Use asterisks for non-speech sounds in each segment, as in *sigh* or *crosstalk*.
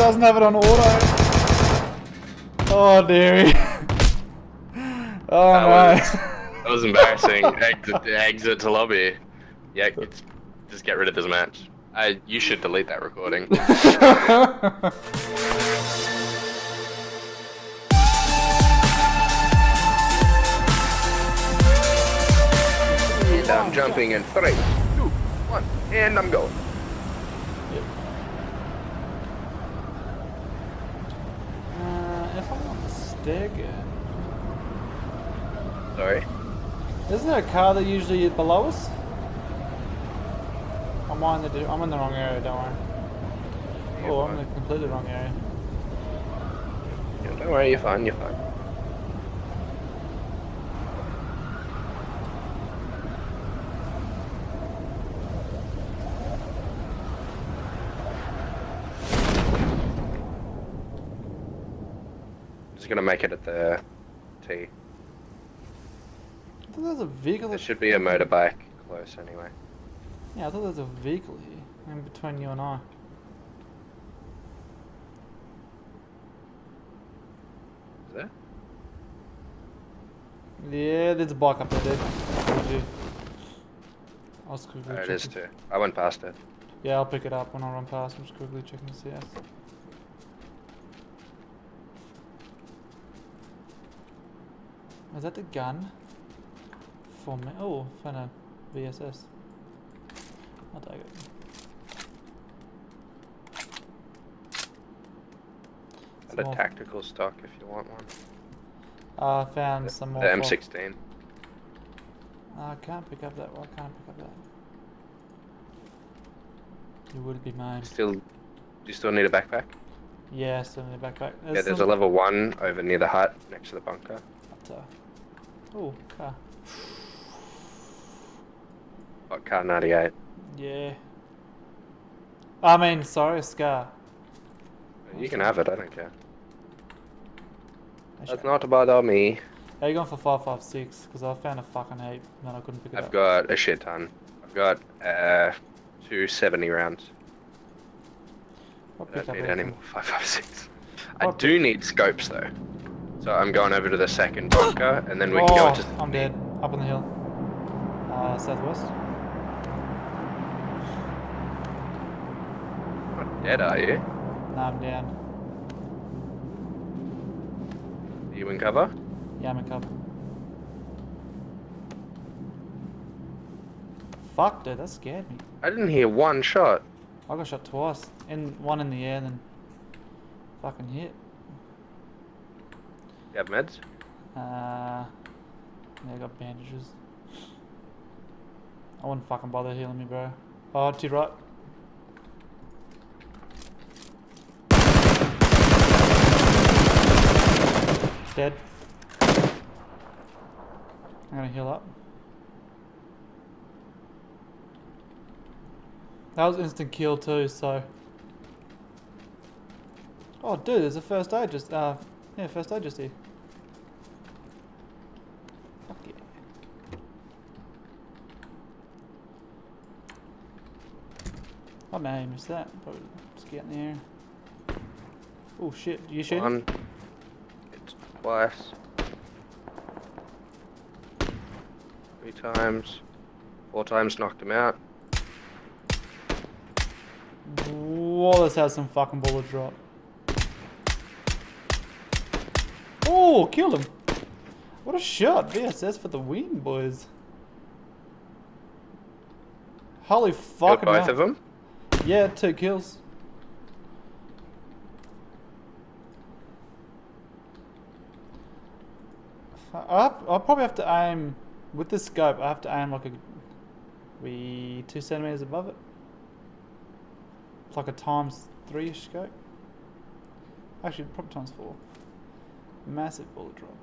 doesn't have it on auto. Oh, dearie. *laughs* oh, That no. was, *laughs* that was embarrassing. exit, exit to lobby. Yeah, it's, just get rid of this match. Uh, you should delete that recording. and *laughs* I'm jumping in three, two, one, and I'm going. uh, if I'm Sorry. isn't there a car that usually is below us? I'm on the I'm in the wrong area. Don't worry. You're Oh, I'm in the completely wrong area. Yeah, don't worry, you're fine, you're fine. Just gonna make it at the T. I thought there was a vehicle. There should be a motorbike close anyway. Yeah, I thought there was a vehicle here in between you and I. Is there? Yeah, there's a bike up there, dude. I'll quickly There it is too. I went past it. Yeah, I'll pick it up when I run past. I'm just quickly checking the CS. Is that the gun? For me? Oh, found a VSS. I'll take it. And a tactical stock if you want one. Uh, found The, some more. for- M16. I can't pick up that. Why can't I pick up that? You would be mine. Still, do you still need a backpack? Yeah, still need a backpack. yeah, there's a level one over near the hut next to the bunker. But, uh, oh, car. Got Kar98. Yeah. I mean, sorry, Scar. You can have it, I don't care. That's not about me. How you going for 556? Because I found a fucking heap and I couldn't pick it I've up. got a shit ton. I've got uh, two 70 rounds. I don't need any more 556. I do need scopes though. So I'm going over to the second bunker and then we can oh, go into. I'm dead. Up on the hill. Uh, southwest. Not dead, are you? No, I'm down. Are you in cover? Yeah, I'm in cover. Fuck, dude, that scared me. I didn't hear one shot. I got shot twice. In one in the air, then fucking hit. You have meds? Uh, yeah, I got bandages. I wouldn't fucking bother healing me, bro. Oh, to right. Dead. I'm gonna heal up. That was instant kill too, so. Oh, dude, there's a first aid just, uh, yeah, first aid just here. Oh no, I missed that. Probably just get in the air. Oh shit, you shooting? One. It's twice. Three times. Four times knocked him out. Whoa, let's have some fucking bullet drop. Oh, killed him. What a shot. VSS for the win, boys. Holy fucking both hell. of them. Yeah, two kills. I I'll probably have to aim with the scope. I have to aim like a we two centimeters above it. It's like a times three ish scope. Actually, probably times four. Massive bullet drop.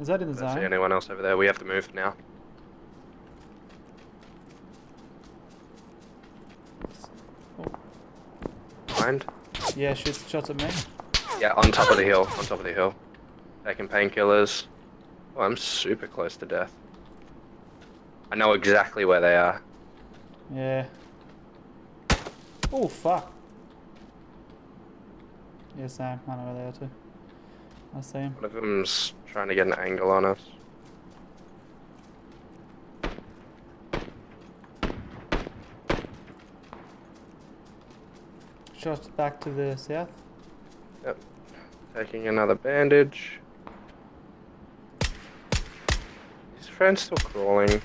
Is that in the Don't see zone? anyone else over there. We have to move now. Behind. Yeah, shoots shots at me. Yeah, on top of the hill. On top of the hill. Taking painkillers. Oh, I'm super close to death. I know exactly where they are. Yeah. Oh fuck. Yeah, same. I know where they are too. I see him. One of them's trying to get an angle on us. Shots back to the south. Yep. Taking another bandage. His friend's still crawling.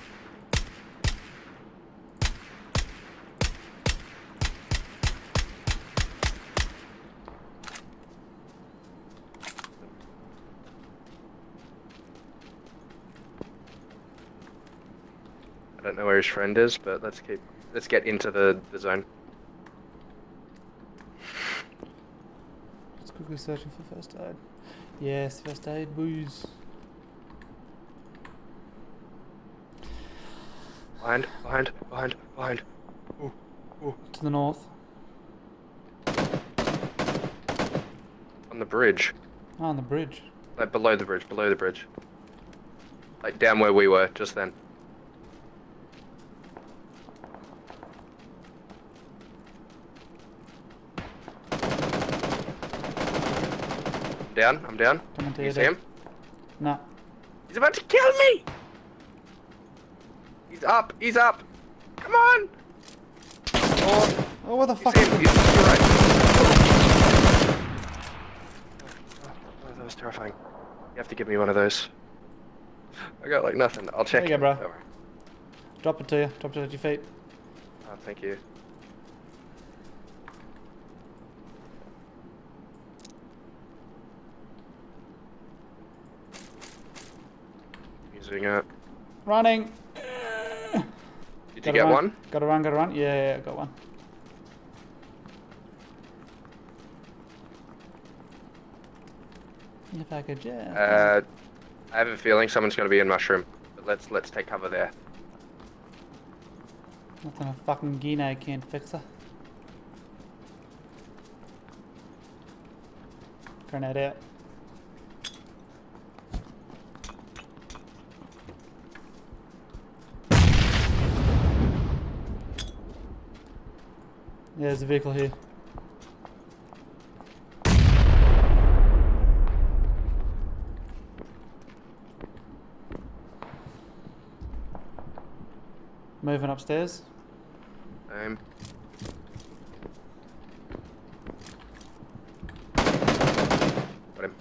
I don't know where his friend is, but let's keep let's get into the, the zone. Quickly searching for first aid. Yes, first aid booze. Behind, behind, behind, behind. To the north. On the bridge. Oh, on the bridge. Like below the bridge, below the bridge. Like down where we were just then. Down, I'm down. Coming to You you. see him? No. He's about to kill me! He's up, he's up! Come on! Oh, Oh, what the fuck? see is him, it? he's right. Oh, that was terrifying. You have to give me one of those. I got like nothing. I'll check. There you go, bro. Don't. Drop it to you. Drop it at your feet. Oh, thank you. Using it. Running. Did you Gotta get run. one? Gotta run, gotta run. Yeah, yeah, yeah, got one. If I could just. Uh, I have a feeling someone's going to be in mushroom. But let's let's take cover there. Nothing a fucking Guinea can't fix her. Grenade out. Yeah, there's a vehicle here. Moving upstairs. Um, got him.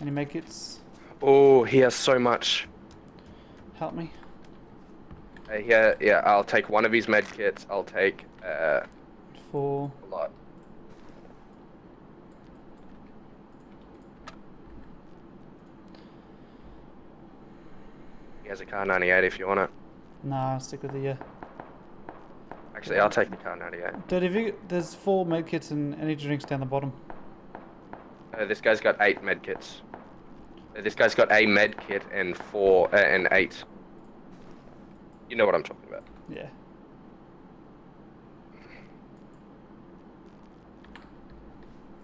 Any medkits? Oh, he has so much. Help me. Uh, yeah, yeah. I'll take one of his medkits. I'll take uh, For a lot. He has a Kar98 if you want it. nah, stick with the uh. Actually, I'll take the Kar98. Dude, if you there's four med kits and energy drinks down the bottom. Uh, this guy's got eight med kits. Uh, this guy's got a med kit and four uh, and eight. You know what I'm talking about. Yeah.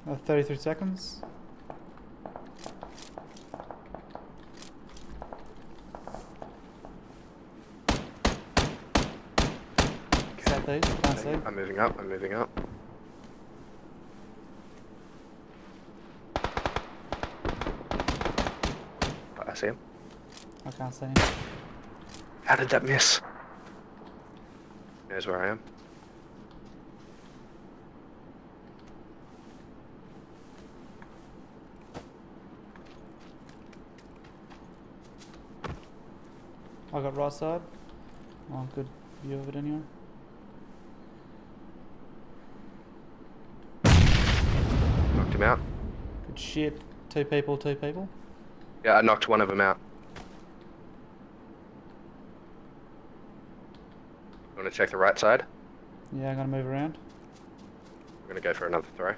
Uh, 33 seconds. Southeast, see. I'm moving up. I'm moving up. I see him. I can't see him. How did that miss? He knows where I am. I got right side. Oh, good view of it anyway. Knocked him out. Good shit. Two people, two people. Yeah, I knocked one of them out. You want to check the right side? Yeah, I'm gonna move around. We're gonna go for another throw.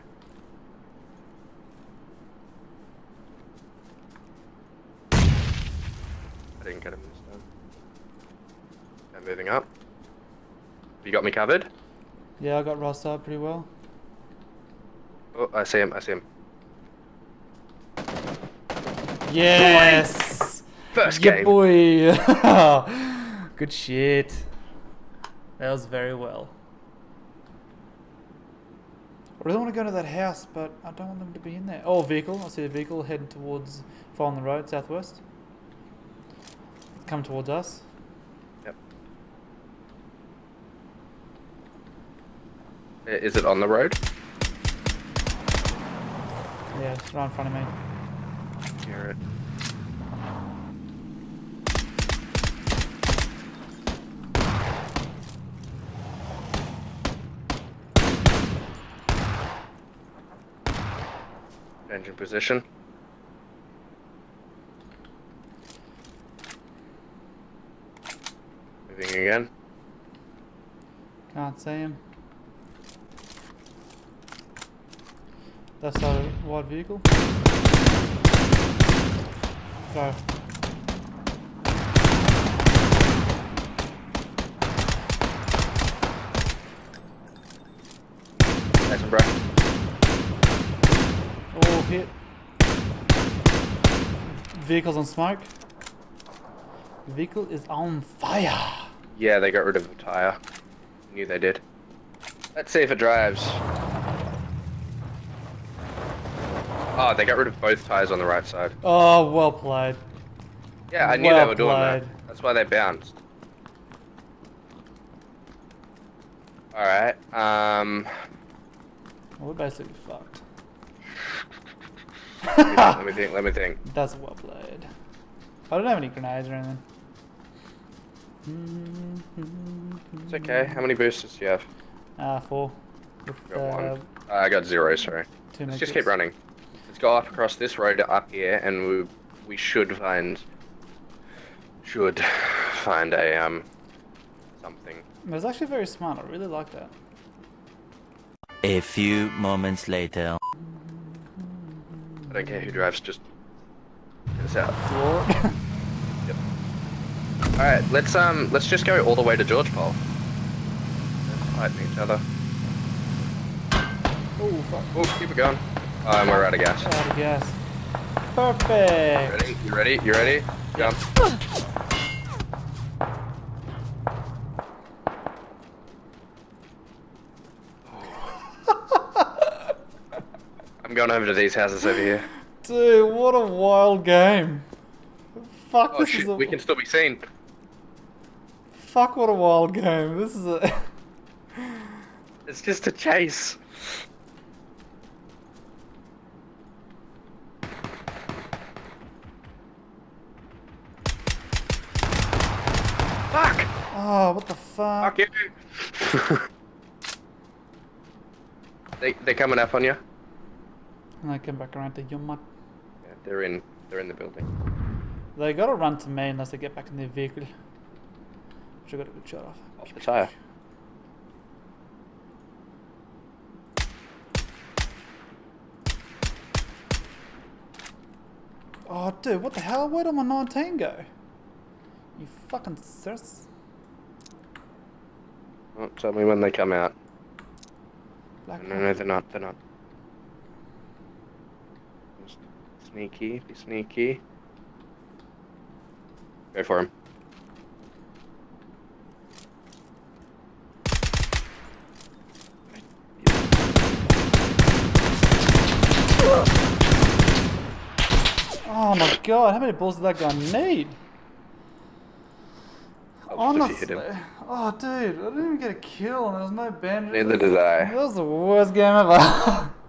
I didn't get him this time. I'm moving up. You got me covered? Yeah, I got right side pretty well. Oh, I see him, I see him. Yes! First yeah, game. boy! *laughs* Good shit. That was very well. I really want to go to that house, but I don't want them to be in there. Oh, vehicle. I see a vehicle heading towards, following the road, southwest. Come towards us. Yep. I- Is it on the road? Yeah, it's right in front of me. Hear it. Engine position. Moving again. Can't see him. Left side of wide vehicle. Go. Nice one, bro. All hit. Vehicle's on smoke. Vehicle is on fire. Yeah, they got rid of the tire. Knew they did. Let's see if it drives. Oh, they got rid of both tires on the right side. Oh, well played. Yeah, I knew Well they were doing that. That's why they bounced. Alright, um... Well, we're basically fucked. let me think, let me think, let me think. *laughs* That's well played. I don't have any grenades or anything. It's okay. How many boosters do you have? Ah, four. With, Got uh, one. Uh, I got zero, sorry. Let's just keep running. Let's go up across this road up here, and we we should find should find a um something. It was actually very smart. I really like that. A few moments later. I don't care who drives, just get us out. Floor it. All right, let's um let's just go all the way to Georgopol. Let's fighting each other. oh, fuck. Oh, keep it going. And we're out of gas. Out of gas. Perfect. Ready? You ready? You ready? Jump. *laughs* I'm going over to these houses over here. Dude, what a wild game. Fuck, Oh this shit, is a... we can still be seen. Fuck, what a wild game. This is a... It's just a chase. Fuck! Oh, what the fuck? Fuck you! *laughs* they they're coming up on you. And I come back around to Yuma. Yeah, they're in they're in the building. They gotta run to me unless they get back in their vehicle. Which I got a good shot off. Off the tire. Oh, dude, what the hell? Where did my 19 go? You fucking sis. Oh, tell me when they come out. Black No, no, they're not. They're not. Just sneaky. Be sneaky. Go for him. Oh my god, how many balls did that guy need? I'll push you hit Honestly. him. Oh, dude, I didn't even get a kill and there was no bandage. Neither did I. That was the worst game ever. *laughs*